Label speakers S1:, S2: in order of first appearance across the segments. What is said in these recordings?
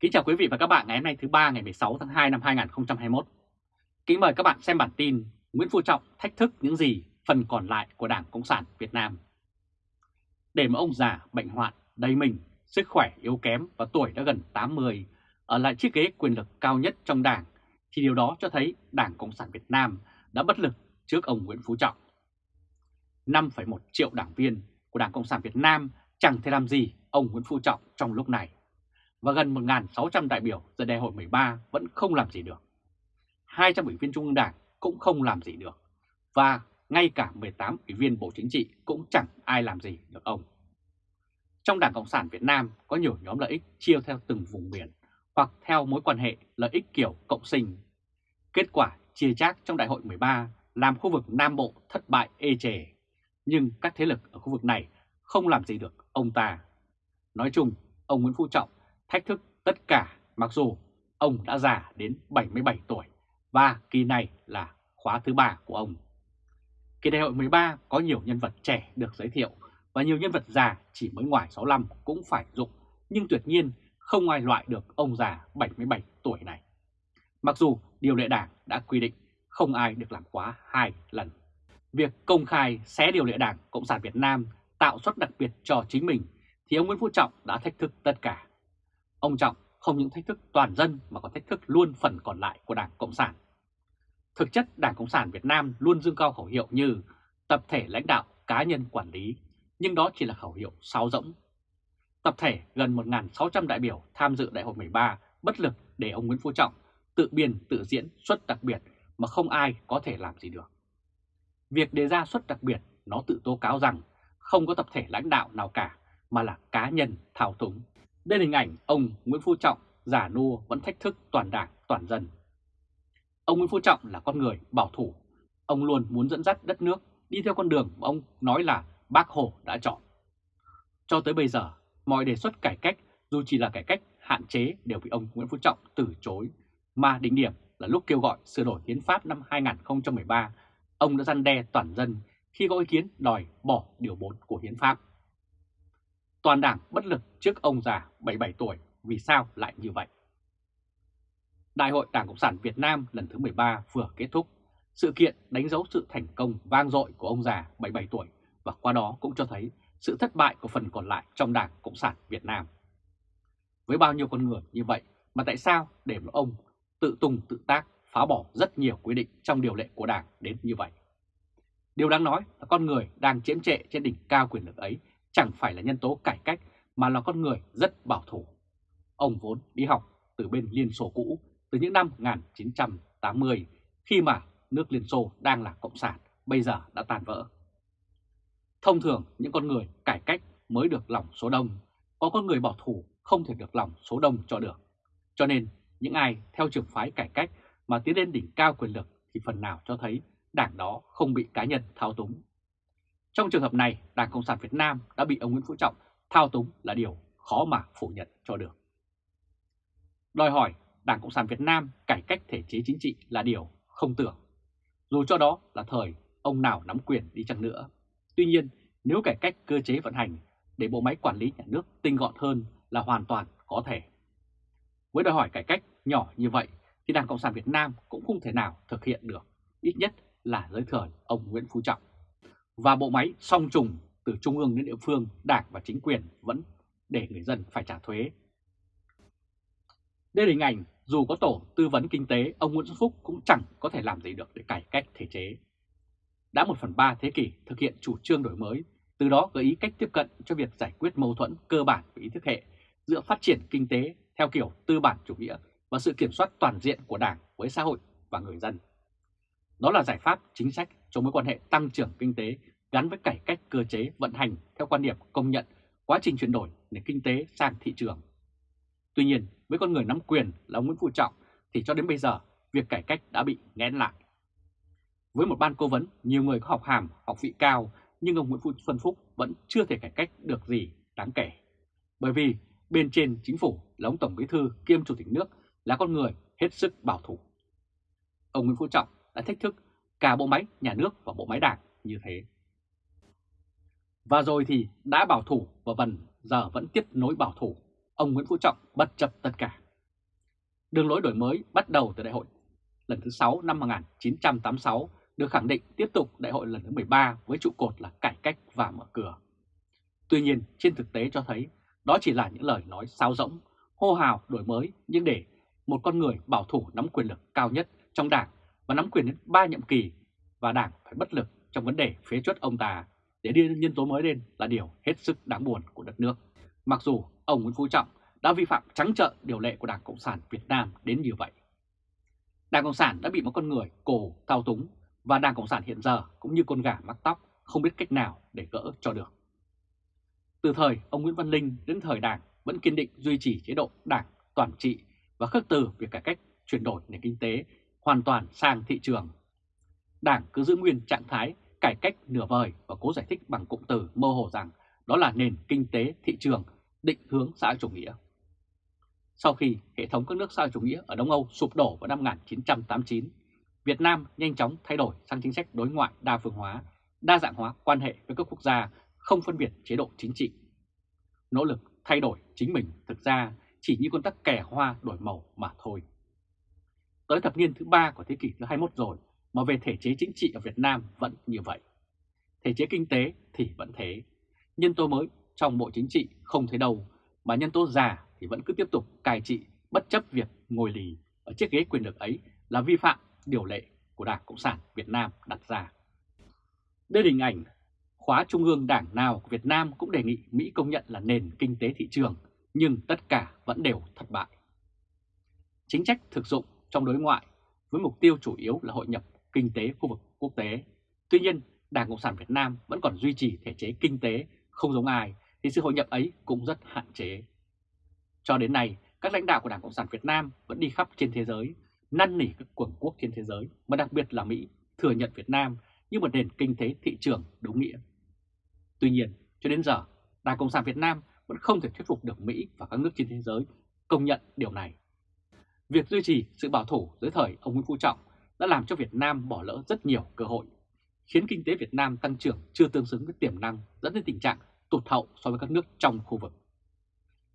S1: Kính chào quý vị và các bạn ngày hôm nay thứ ba ngày 16 tháng 2 năm 2021. Kính mời các bạn xem bản tin Nguyễn Phú Trọng thách thức những gì phần còn lại của Đảng Cộng sản Việt Nam. Để mà ông già bệnh hoạn, đầy mình, sức khỏe yếu kém và tuổi đã gần 80 ở lại chiếc ghế quyền lực cao nhất trong Đảng thì điều đó cho thấy Đảng Cộng sản Việt Nam đã bất lực trước ông Nguyễn Phú Trọng. 5,1 triệu đảng viên của Đảng Cộng sản Việt Nam chẳng thể làm gì ông Nguyễn Phú Trọng trong lúc này và gần 1.600 đại biểu giờ đại hội 13 vẫn không làm gì được. 200 ủy viên Trung ương Đảng cũng không làm gì được. Và ngay cả 18 ủy viên Bộ Chính trị cũng chẳng ai làm gì được ông. Trong Đảng Cộng sản Việt Nam có nhiều nhóm lợi ích chia theo từng vùng miền hoặc theo mối quan hệ lợi ích kiểu cộng sinh. Kết quả chia chác trong Đại hội 13 làm khu vực Nam Bộ thất bại ê chề. Nhưng các thế lực ở khu vực này không làm gì được ông ta. Nói chung, ông Nguyễn Phú Trọng thách thức tất cả, mặc dù ông đã già đến 77 tuổi, và kỳ này là khóa thứ ba của ông. Kỳ đại hội 13 có nhiều nhân vật trẻ được giới thiệu, và nhiều nhân vật già chỉ mới ngoài 65 cũng phải dụng, nhưng tuyệt nhiên không ai loại được ông già 77 tuổi này. Mặc dù điều lệ đảng đã quy định không ai được làm khóa hai lần. Việc công khai xé điều lệ đảng Cộng sản Việt Nam tạo suất đặc biệt cho chính mình thì ông Nguyễn Phú Trọng đã thách thức tất cả. Ông Trọng không những thách thức toàn dân mà còn thách thức luôn phần còn lại của Đảng Cộng sản. Thực chất Đảng Cộng sản Việt Nam luôn dương cao khẩu hiệu như tập thể lãnh đạo, cá nhân quản lý, nhưng đó chỉ là khẩu hiệu sáo rỗng. Tập thể gần 1.600 đại biểu tham dự đại hội 13 bất lực để ông Nguyễn Phú Trọng tự biên tự diễn suất đặc biệt mà không ai có thể làm gì được. Việc đề ra suất đặc biệt nó tự tố cáo rằng không có tập thể lãnh đạo nào cả mà là cá nhân thao túng. Đây là hình ảnh ông Nguyễn Phú Trọng giả nua vẫn thách thức toàn đảng, toàn dân. Ông Nguyễn Phú Trọng là con người bảo thủ. Ông luôn muốn dẫn dắt đất nước đi theo con đường mà ông nói là bác Hồ đã chọn. Cho tới bây giờ, mọi đề xuất cải cách dù chỉ là cải cách hạn chế đều bị ông Nguyễn Phú Trọng từ chối. Mà đỉnh điểm là lúc kêu gọi sửa đổi hiến pháp năm 2013, ông đã răn đe toàn dân khi có ý kiến đòi bỏ điều 4 của hiến pháp. Toàn đảng bất lực trước ông già 77 tuổi, vì sao lại như vậy? Đại hội Đảng Cộng sản Việt Nam lần thứ 13 vừa kết thúc. Sự kiện đánh dấu sự thành công vang dội của ông già 77 tuổi và qua đó cũng cho thấy sự thất bại của phần còn lại trong Đảng Cộng sản Việt Nam. Với bao nhiêu con người như vậy mà tại sao để một ông tự tung tự tác phá bỏ rất nhiều quy định trong điều lệ của Đảng đến như vậy? Điều đáng nói là con người đang chiếm trệ trên đỉnh cao quyền lực ấy chẳng phải là nhân tố cải cách mà là con người rất bảo thủ. Ông vốn đi học từ bên Liên Xô cũ từ những năm 1980 khi mà nước Liên Xô đang là Cộng sản, bây giờ đã tan vỡ. Thông thường những con người cải cách mới được lòng số đông, có con người bảo thủ không thể được lòng số đông cho được. Cho nên những ai theo trường phái cải cách mà tiến lên đỉnh cao quyền lực thì phần nào cho thấy đảng đó không bị cá nhân thao túng. Trong trường hợp này, Đảng Cộng sản Việt Nam đã bị ông Nguyễn Phú Trọng thao túng là điều khó mà phủ nhận cho được. Đòi hỏi Đảng Cộng sản Việt Nam cải cách thể chế chính trị là điều không tưởng. Dù cho đó là thời ông nào nắm quyền đi chăng nữa. Tuy nhiên, nếu cải cách cơ chế vận hành để bộ máy quản lý nhà nước tinh gọn hơn là hoàn toàn có thể. Với đòi hỏi cải cách nhỏ như vậy thì Đảng Cộng sản Việt Nam cũng không thể nào thực hiện được, ít nhất là dưới thời ông Nguyễn Phú Trọng. Và bộ máy song trùng từ trung ương đến địa phương, đảng và chính quyền vẫn để người dân phải trả thuế. Đây là hình ảnh dù có tổ tư vấn kinh tế, ông Nguyễn Xuân Phúc cũng chẳng có thể làm gì được để cải cách thể chế. Đã một phần ba thế kỷ thực hiện chủ trương đổi mới, từ đó gợi ý cách tiếp cận cho việc giải quyết mâu thuẫn cơ bản về ý thức hệ giữa phát triển kinh tế theo kiểu tư bản chủ nghĩa và sự kiểm soát toàn diện của Đảng với xã hội và người dân. Đó là giải pháp chính sách cho mối quan hệ tăng trưởng kinh tế gắn với cải cách cơ chế vận hành theo quan điểm công nhận quá trình chuyển đổi nền kinh tế sang thị trường. Tuy nhiên, với con người nắm quyền là ông Nguyễn Phú Trọng thì cho đến bây giờ việc cải cách đã bị nghẽn lại. Với một ban cố vấn, nhiều người có học hàm, học vị cao nhưng ông Nguyễn Phú Xuân Phúc vẫn chưa thể cải cách được gì đáng kể. Bởi vì bên trên chính phủ là ông Tổng Bí Thư kiêm Chủ tịch nước là con người hết sức bảo thủ. Ông Nguyễn Phú Trọng đã thách thức cả bộ máy nhà nước và bộ máy đảng như thế. Và rồi thì đã bảo thủ và vần giờ vẫn tiếp nối bảo thủ, ông Nguyễn Phú Trọng bất chấp tất cả. Đường lối đổi mới bắt đầu từ đại hội lần thứ 6 năm 1986 được khẳng định tiếp tục đại hội lần thứ 13 với trụ cột là cải cách và mở cửa. Tuy nhiên, trên thực tế cho thấy đó chỉ là những lời nói sao rỗng, hô hào đổi mới nhưng để một con người bảo thủ nắm quyền lực cao nhất trong đảng và nắm quyền đến 3 nhiệm kỳ và đảng phải bất lực trong vấn đề phế chuất ông ta để đưa nhân tố mới lên là điều hết sức đáng buồn của đất nước. Mặc dù ông Nguyễn Phú Trọng đã vi phạm trắng trợn điều lệ của Đảng Cộng sản Việt Nam đến như vậy. Đảng Cộng sản đã bị một con người cổ thao túng và Đảng Cộng sản hiện giờ cũng như con gà mắc tóc không biết cách nào để gỡ cho được. Từ thời ông Nguyễn Văn Linh đến thời Đảng vẫn kiên định duy trì chế độ Đảng toàn trị và khước từ việc cải cách, chuyển đổi nền kinh tế hoàn toàn sang thị trường. Đảng cứ giữ nguyên trạng thái cải cách nửa vời và cố giải thích bằng cụm từ mơ hồ rằng đó là nền kinh tế thị trường định hướng xã hội chủ nghĩa. Sau khi hệ thống các nước xã hội chủ nghĩa ở Đông Âu sụp đổ vào năm 1989, Việt Nam nhanh chóng thay đổi sang chính sách đối ngoại đa phương hóa, đa dạng hóa quan hệ với các quốc gia, không phân biệt chế độ chính trị. Nỗ lực thay đổi chính mình thực ra chỉ như con tắc kẻ hoa đổi màu mà thôi. Tới thập niên thứ ba của thế kỷ thứ 21 rồi mà về thể chế chính trị ở Việt Nam vẫn như vậy. Thể chế kinh tế thì vẫn thế. Nhân tố mới trong bộ chính trị không thấy đâu, mà nhân tố già thì vẫn cứ tiếp tục cai trị bất chấp việc ngồi lì ở chiếc ghế quyền lực ấy là vi phạm điều lệ của Đảng Cộng sản Việt Nam đặt ra. Đây là hình ảnh khóa trung ương đảng nào của Việt Nam cũng đề nghị Mỹ công nhận là nền kinh tế thị trường, nhưng tất cả vẫn đều thất bại. Chính trách thực dụng trong đối ngoại với mục tiêu chủ yếu là hội nhập kinh tế khu vực quốc tế. Tuy nhiên, Đảng Cộng sản Việt Nam vẫn còn duy trì thể chế kinh tế không giống ai thì sự hội nhập ấy cũng rất hạn chế. Cho đến nay, các lãnh đạo của Đảng Cộng sản Việt Nam vẫn đi khắp trên thế giới, năn nỉ các cường quốc trên thế giới, mà đặc biệt là Mỹ, thừa nhận Việt Nam như một nền kinh tế thị trường đúng nghĩa. Tuy nhiên, cho đến giờ, Đảng Cộng sản Việt Nam vẫn không thể thuyết phục được Mỹ và các nước trên thế giới công nhận điều này. Việc duy trì sự bảo thủ dưới thời ông Nguyễn Phú Trọng đã làm cho Việt Nam bỏ lỡ rất nhiều cơ hội, khiến kinh tế Việt Nam tăng trưởng chưa tương xứng với tiềm năng dẫn đến tình trạng tụt hậu so với các nước trong khu vực.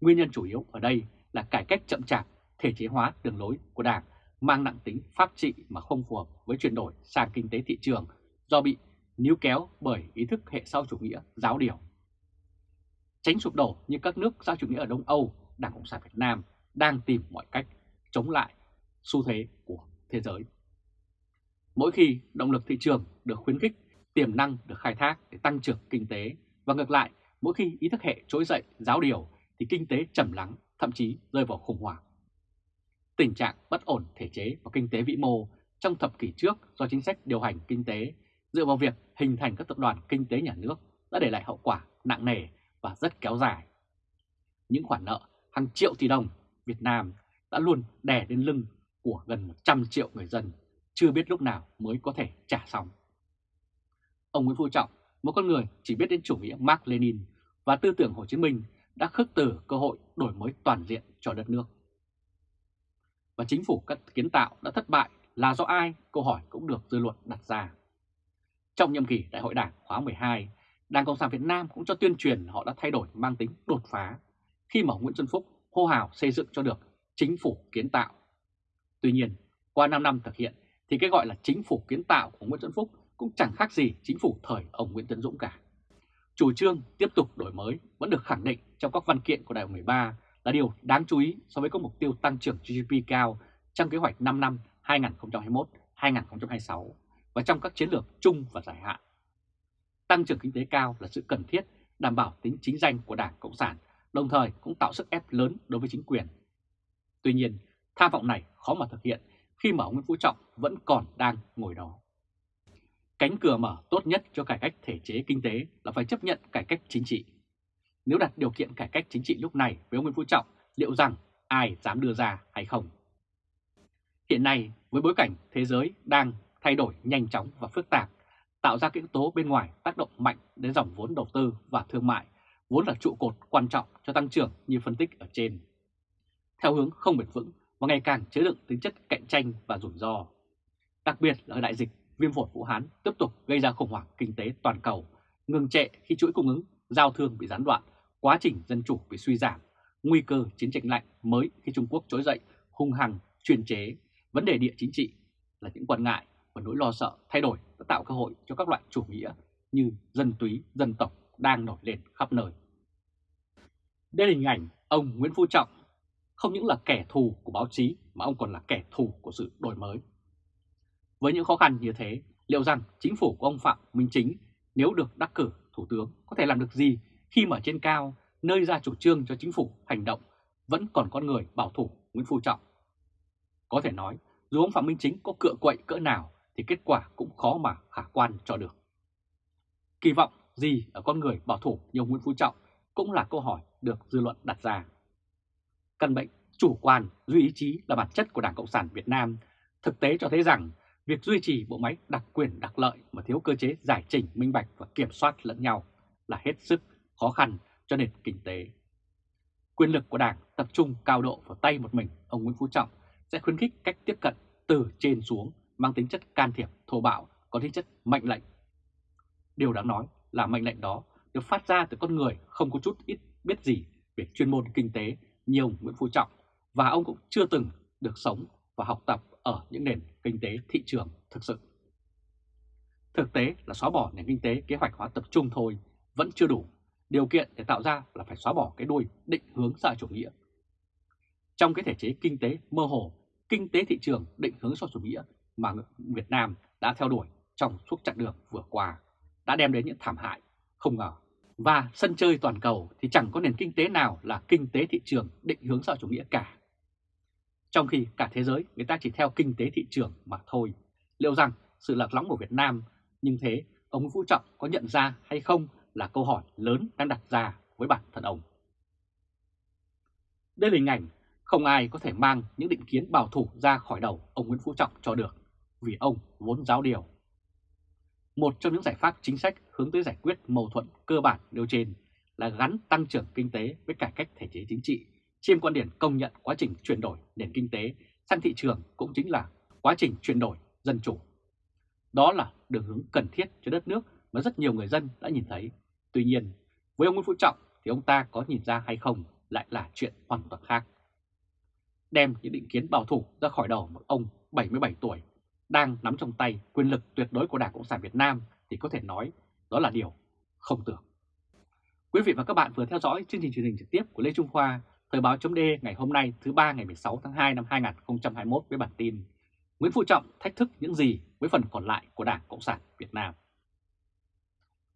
S1: Nguyên nhân chủ yếu ở đây là cải cách chậm chạp, thể chế hóa đường lối của Đảng mang nặng tính pháp trị mà không phù hợp với chuyển đổi sang kinh tế thị trường do bị níu kéo bởi ý thức hệ sau chủ nghĩa giáo điều. Tránh sụp đổ như các nước xã chủ nghĩa ở Đông Âu, Đảng Cộng sản Việt Nam đang tìm mọi cách chống lại xu thế của thế giới. Mỗi khi động lực thị trường được khuyến khích, tiềm năng được khai thác để tăng trưởng kinh tế và ngược lại, mỗi khi ý thức hệ trỗi dậy giáo điều thì kinh tế trầm lắng, thậm chí rơi vào khủng hoảng. Tình trạng bất ổn thể chế và kinh tế vĩ mô trong thập kỷ trước do chính sách điều hành kinh tế dựa vào việc hình thành các tập đoàn kinh tế nhà nước đã để lại hậu quả nặng nề và rất kéo dài. Những khoản nợ hàng triệu tỷ đồng Việt Nam đã luôn đè lên lưng của gần 100 triệu người dân, chưa biết lúc nào mới có thể trả xong. Ông Nguyễn Phú Trọng, một con người chỉ biết đến chủ nghĩa Mark Lenin và tư tưởng Hồ Chí Minh đã khước từ cơ hội đổi mới toàn diện cho đất nước. Và chính phủ các kiến tạo đã thất bại là do ai? Câu hỏi cũng được dư luận đặt ra. Trong nhiệm kỳ Đại hội Đảng khóa 12, Đảng Cộng sản Việt Nam cũng cho tuyên truyền họ đã thay đổi mang tính đột phá khi mà Nguyễn Xuân Phúc hô hào xây dựng cho được chính phủ kiến tạo. Tuy nhiên, qua 5 năm thực hiện thì cái gọi là chính phủ kiến tạo của Nguyễn Xuân Phúc cũng chẳng khác gì chính phủ thời ông Nguyễn Tấn Dũng cả. Chủ trương tiếp tục đổi mới vẫn được khẳng định trong các văn kiện của Đại hội 13 là điều đáng chú ý so với các mục tiêu tăng trưởng GDP cao trong kế hoạch 5 năm 2021-2026 và trong các chiến lược chung và dài hạn. Tăng trưởng kinh tế cao là sự cần thiết đảm bảo tính chính danh của Đảng Cộng sản, đồng thời cũng tạo sức ép lớn đối với chính quyền. Tuy nhiên, tham vọng này khó mà thực hiện khi mà ông Nguyễn Phú Trọng vẫn còn đang ngồi đó. Cánh cửa mở tốt nhất cho cải cách thể chế kinh tế là phải chấp nhận cải cách chính trị. Nếu đặt điều kiện cải cách chính trị lúc này với ông Nguyễn Phú Trọng, liệu rằng ai dám đưa ra hay không? Hiện nay, với bối cảnh thế giới đang thay đổi nhanh chóng và phức tạp, tạo ra các yếu tố bên ngoài tác động mạnh đến dòng vốn đầu tư và thương mại, vốn là trụ cột quan trọng cho tăng trưởng như phân tích ở trên. Theo hướng không bền vững và ngày càng chứa đựng tính chất cạnh tranh và rủi ro. Đặc biệt là đại dịch viêm phổi Vũ Hán tiếp tục gây ra khủng hoảng kinh tế toàn cầu, ngừng trệ khi chuỗi cung ứng, giao thương bị gián đoạn, quá trình dân chủ bị suy giảm, nguy cơ chiến tranh lạnh mới khi Trung Quốc trỗi dậy hung hăng, chuyên chế, vấn đề địa chính trị là những quan ngại và nỗi lo sợ thay đổi đã tạo cơ hội cho các loại chủ nghĩa như dân túy, dân tộc đang nổi lên khắp nơi. Đây là hình ảnh ông Nguyễn Phú Trọng không những là kẻ thù của báo chí mà ông còn là kẻ thù của sự đổi mới. Với những khó khăn như thế, liệu rằng chính phủ của ông Phạm Minh Chính nếu được đắc cử thủ tướng có thể làm được gì khi mà trên cao nơi ra chủ trương cho chính phủ hành động vẫn còn con người bảo thủ Nguyễn Phú Trọng. Có thể nói, dù ông Phạm Minh Chính có cựa quậy cỡ nào thì kết quả cũng khó mà khả quan cho được. Kỳ vọng gì ở con người bảo thủ như ông Nguyễn Phú Trọng cũng là câu hỏi được dư luận đặt ra. Căn bệnh chủ quan, duy ý chí là bản chất của Đảng Cộng sản Việt Nam. Thực tế cho thấy rằng việc duy trì bộ máy đặc quyền đặc lợi mà thiếu cơ chế giải trình minh bạch và kiểm soát lẫn nhau là hết sức khó khăn cho nền kinh tế. Quyền lực của Đảng tập trung cao độ vào tay một mình ông Nguyễn Phú Trọng sẽ khuyến khích cách tiếp cận từ trên xuống mang tính chất can thiệp thô bạo, có tính chất mệnh lệnh. Điều đáng nói là mệnh lệnh đó được phát ra từ con người không có chút ít biết gì về chuyên môn kinh tế như ông Nguyễn Phú Trọng và ông cũng chưa từng được sống và học tập ở những nền kinh tế thị trường thực sự. Thực tế là xóa bỏ nền kinh tế kế hoạch hóa tập trung thôi vẫn chưa đủ. Điều kiện để tạo ra là phải xóa bỏ cái đuôi định hướng xã chủ nghĩa. Trong cái thể chế kinh tế mơ hồ, kinh tế thị trường định hướng xã chủ nghĩa mà Việt Nam đã theo đuổi trong suốt chặng đường vừa qua đã đem đến những thảm hại không ngờ. Và sân chơi toàn cầu thì chẳng có nền kinh tế nào là kinh tế thị trường định hướng xã chủ nghĩa cả. Trong khi cả thế giới người ta chỉ theo kinh tế thị trường mà thôi. Liệu rằng sự lạc lõng của Việt Nam nhưng thế ông Phú Trọng có nhận ra hay không là câu hỏi lớn đang đặt ra với bản thân ông. Đây là hình ảnh không ai có thể mang những định kiến bảo thủ ra khỏi đầu ông Nguyễn Phú Trọng cho được, vì ông vốn giáo điều. Một trong những giải pháp chính sách hướng tới giải quyết mâu thuẫn cơ bản nêu trên là gắn tăng trưởng kinh tế với cải cách thể chế chính trị, trên quan điểm công nhận quá trình chuyển đổi nền kinh tế sang thị trường cũng chính là quá trình chuyển đổi dân chủ. Đó là đường hướng cần thiết cho đất nước mà rất nhiều người dân đã nhìn thấy. Tuy nhiên, với ông Nguyễn Phú Trọng thì ông ta có nhìn ra hay không lại là chuyện hoàn toàn khác. Đem những định kiến bảo thủ ra khỏi đầu một ông 77 tuổi đang nắm trong tay quyền lực tuyệt đối của Đảng Cộng sản Việt Nam thì có thể nói đó là điều không tưởng. Quý vị và các bạn vừa theo dõi chương trình truyền hình trực tiếp của Lê Trung Khoa, Thời báo chấm ngày hôm nay thứ ba ngày 16 tháng 2 năm 2021 với bản tin Nguyễn Phú Trọng thách thức những gì với phần còn lại của Đảng Cộng sản Việt Nam.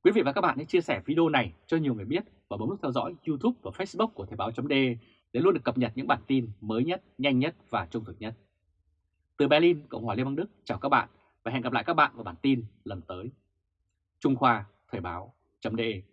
S1: Quý vị và các bạn hãy chia sẻ video này cho nhiều người biết và bấm nút theo dõi YouTube và Facebook của Thời báo D để luôn được cập nhật những bản tin mới nhất, nhanh nhất và trung thực nhất. Từ Berlin, Cộng hòa Liên bang Đức, chào các bạn và hẹn gặp lại các bạn vào bản tin lần tới. Trung Khoa, Thời báo .de